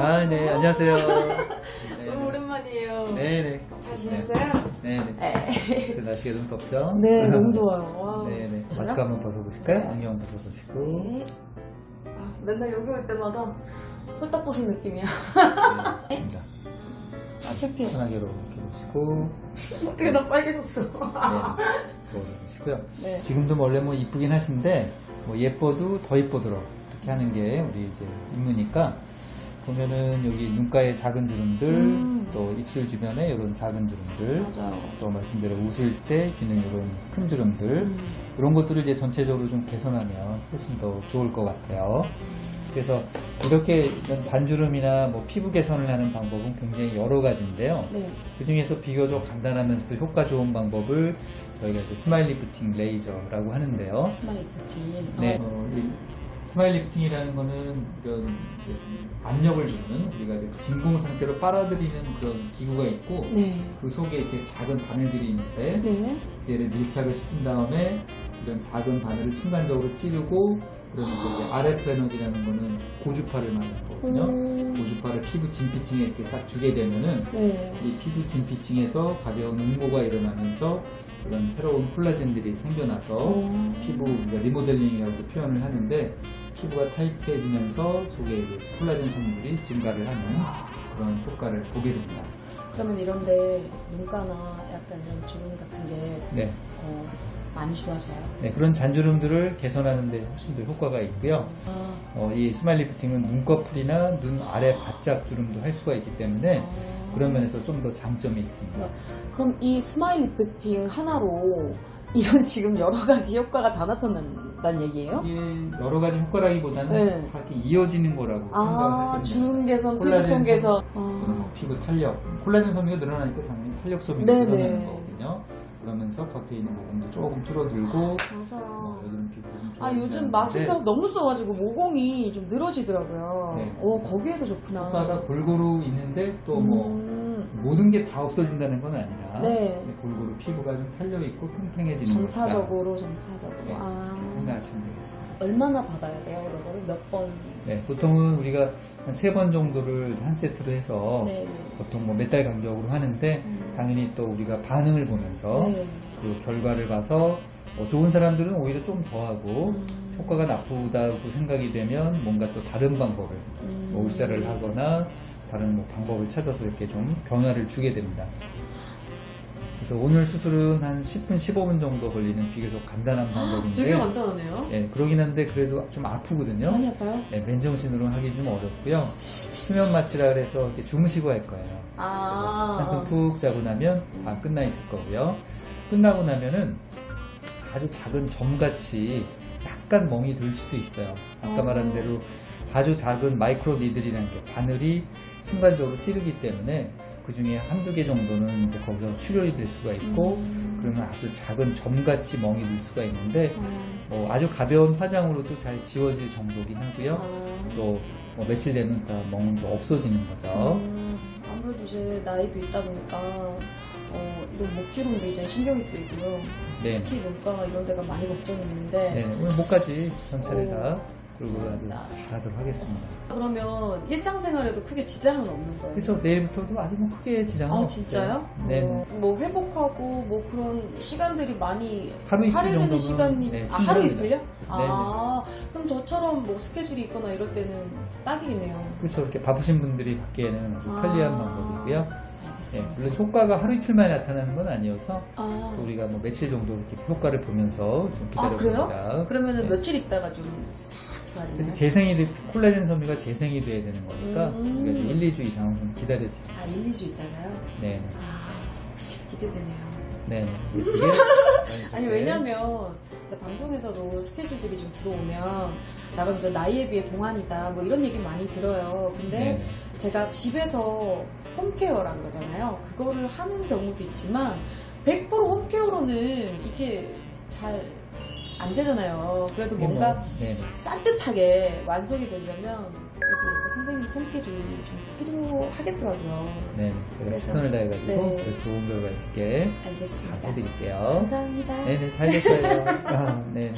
아, 네, 안녕하세요. 너무 오랜만이에요. 네 네. 잘 지냈어요? 네네. 네. 저 날씨가 좀 덥죠? 네, 너무. 와. 네네. 저요? 마스크 한번 벗어보실까요? 네. 안경 벗어보시고. 네. 아, 맨날 여기 올 때마다 홀딱 벗은 느낌이야. 네. 아, 창피해. 편하게 이렇게 보시고. 어떻게 나 빨개졌어. 네. 보시고요. 네. 지금도 원래 뭐 이쁘긴 하신데, 뭐 예뻐도 더 예쁘도록 이렇게 하는 게 우리 이제 임무니까, 보면은 여기 눈가에 작은 주름들, 음. 또 입술 주변에 이런 작은 주름들, 맞아요. 또 말씀대로 웃을 때 지는 이런 큰 주름들, 음. 이런 것들을 이제 전체적으로 좀 개선하면 훨씬 더 좋을 것 같아요. 그래서 이렇게 잔주름이나 뭐 피부 개선을 하는 방법은 굉장히 여러 가지인데요. 네. 그 중에서 비교적 간단하면서도 효과 좋은 방법을 저희가 이제 스마일 리프팅 레이저라고 하는데요. 스마일 뷰티. 네. 어, 이 스마일 리프팅이라는 거는 이런 이제 압력을 주는 우리가 이제 진공 상태로 빨아들이는 그런 기구가 있고 네. 그 속에 이렇게 작은 바늘들이 있는데 네. 이제 얘를 밀착을 시킨 다음에 이런 작은 바늘을 순간적으로 찌르고 그러면서 이제 RF 에너지라는 거는 고주파를 말하는 거거든요. 음. 고주파를 피부 진피층에 이렇게 딱 주게 되면은 네. 이 피부 진피층에서 가벼운 응고가 일어나면서 그런 새로운 콜라겐들이 생겨나서 어. 피부 리모델링이라고 표현을 하는데 피부가 타이트해지면서 속에 콜라겐 성분들이 증가를 하는 그런 효과를 보게 됩니다. 그러면 이런데 눈가나 약간 이런 주름 같은 게 네. 어, 많이 좋아져요. 네, 그런 잔주름들을 개선하는 데 훨씬 더 효과가 있고요. 아. 어, 이 스마일 리프팅은 눈꺼풀이나 눈 아래 바짝 주름도 할 수가 있기 때문에 아. 그런 면에서 좀 더 장점이 있습니다. 그럼 이 smile lifting 하나로 이런 지금 여러 가지 효과가 다 나타난다는 얘기예요? 이게 여러 가지 효과라기보다는 네. 다 이렇게 이어지는 거라고 아, 생각하시면 주름 개선, 콜라겐 개선. 어, 아, 피부 탄력, 콜라겐 섬유가 늘어나니까 당연히 탄력 섬유가. 늘어나는 거거든요. 그러면서 겉에 있는 모공도 조금 줄어들고 뭐 맞아요. 여드름 피부 좀 아, 요즘 마스크 너무 써가지고 모공이 좀 늘어지더라고요. 네. 오, 거기에도 좋구나. 효과가 골고루 있는데 또뭐 음, 모든 게 다 없어진다는 건 아니라 네. 골고루 피부가 좀 탄력 있고 팽팽해지는 점차적으로, 점차적으로. 네, 아, 생각하시면 되겠습니다. 얼마나 받아야 돼요, 이런 거를? 몇 번? 네, 보통은 우리가 한 세 번 정도를 한 세트로 해서 네, 네. 보통 뭐 몇 달 간격으로 하는데 음. 당연히 또 우리가 반응을 보면서 네. 그 결과를 봐서 어, 좋은 사람들은 오히려 좀 더 하고 음. 효과가 나쁘다고 생각이 되면 뭔가 또 다른 방법을 음. 뭐 울사를 하거나 다른 뭐 방법을 찾아서 이렇게 좀 변화를 주게 됩니다. 그래서 오늘 수술은 한 10분, 15분 정도 걸리는 비교적 간단한 방법인데 되게 간단하네요. 예, 그러긴 한데 그래도 좀 아프거든요. 많이 아파요? 예, 맨정신으로 하기 좀 어렵고요. 수면 마취라 그래서 이렇게 주무시고 할 거예요. 아. 한숨 푹 자고 나면 다 끝나 있을 거고요. 끝나고 나면은 아주 작은 점같이 약간 멍이 들 수도 있어요. 아까 어. 말한 대로 아주 작은 마이크로 니들이라는 게 바늘이 순간적으로 찌르기 때문에 그 중에 한두 개 정도는 이제 거기서 출혈이 될 수가 있고 음. 그러면 아주 작은 점같이 멍이 들 수가 있는데 아. 뭐 아주 가벼운 화장으로도 잘 지워질 정도긴 하고요. 아. 또뭐 며칠 되면 다 멍도 없어지는 거죠. 음, 아무래도 이제 나이도 있다 보니까 어, 이런 목주름도 이제 신경이 쓰이고요. 네. 특히 눈가 이런 데가 많이 걱정했는데 네, 오늘 목까지 전체를 오, 다 그리고 아주. 잘하도록 하겠습니다. 그러면 일상생활에도 크게 지장은 없는 거예요. 그래서 내일부터도 아주 뭐 크게 지장은 아 없어요. 진짜요? 네. 어, 뭐 회복하고 뭐 그런 시간들이 많이 하루 이틀 정도는 시간이 네, 아, 하루. 이틀요? 아 그럼 저처럼 뭐 스케줄이 있거나 이럴 때는 딱이네요. 그렇죠. 이렇게 바쁘신 분들이 받기에는 아주 아. 편리한 방법이고요. 네, 알겠습니다. 물론 효과가 하루 이틀만에 나타나는 건 아니어서 아, 또 우리가 뭐 며칠 정도 이렇게 효과를 보면서 좀아 기다려봅니다. 그래요? 그러면은 네. 며칠 있다가 좀싹 좋아지나요? 그래도 재생이 돼- 콜라겐 섬유가 재생이 돼야 되는 거니까 음. 우리가 좀 1, 2주 이상은 좀 기다렸어요. 아 1, 2주 있다가요? 네. 아 기대되네요. 네. 네. 아니 왜냐면 이제 방송에서도 스케줄들이 좀 들어오면 나가 이제 나이에 비해 동안이다 뭐 이런 얘기 많이 들어요. 근데 네. 제가 집에서 홈케어라 그러잖아요. 그거를 하는 경우도 있지만 100% 홈케어로는 이게 잘 안 되잖아요. 그래도 뭔가 네. 산뜻하게 완성이 되려면 그래도 선생님 손길이 좀 필요하겠더라고요. 네. 제가 최선을 다해가지고 네. 좋은 결과 있게 잘 알겠습니다. 해드릴게요. 감사합니다. 네네, 잘 됐어요. 아, 네.